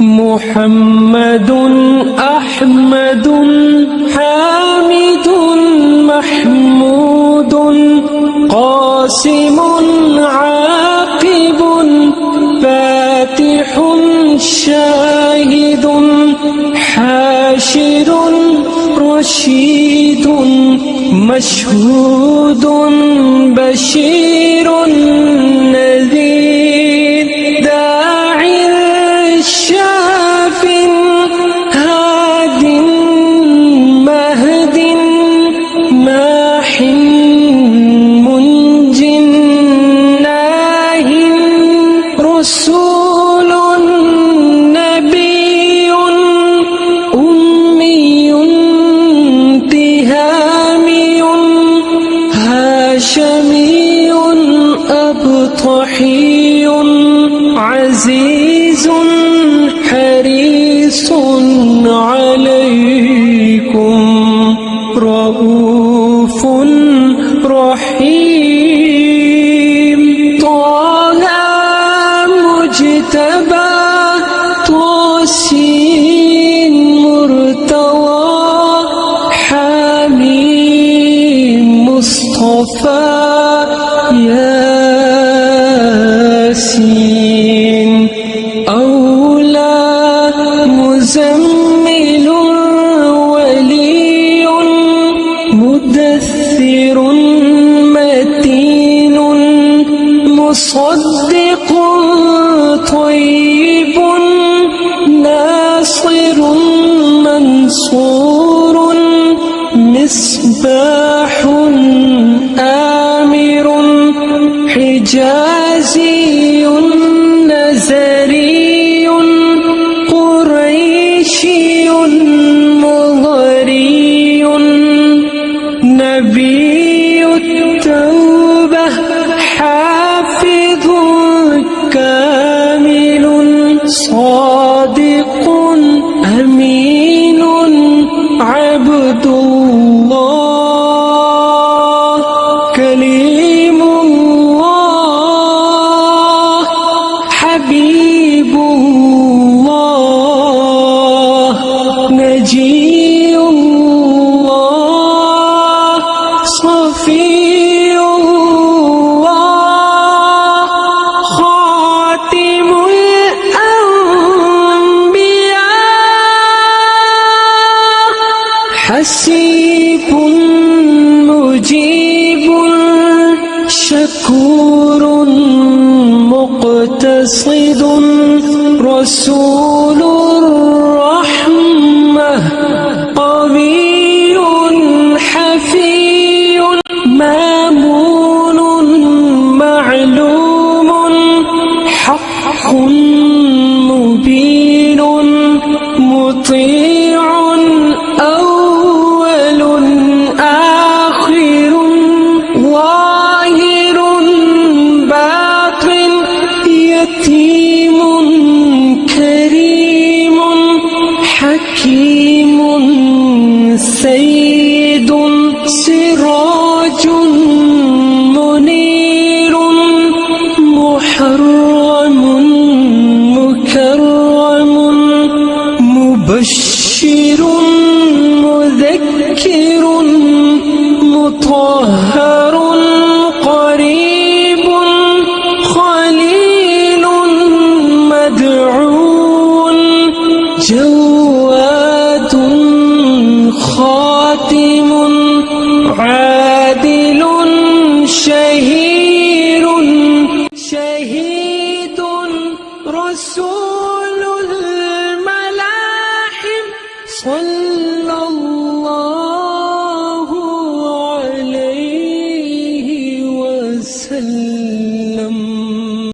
محمد أحمد حامد محمود قاسم عاقب فاتح شاهد حاشر رشيد مشهود بشير رسول نبي أمي تهامي هاشمي أبطحي عزيز حريص عليكم رؤوف رحيم. ياسين. أولى مزمل ولي مدثر متين مصدق طيب ناصر منصور مصباح صادق أمين عبد الله كليم حسيب مجيب شكور مقتصد رسول الرحمة قوي حفي مامون معلوم حق مبين مطيع سراج منير محرم مكرم مبشر مذكر مطهر رسول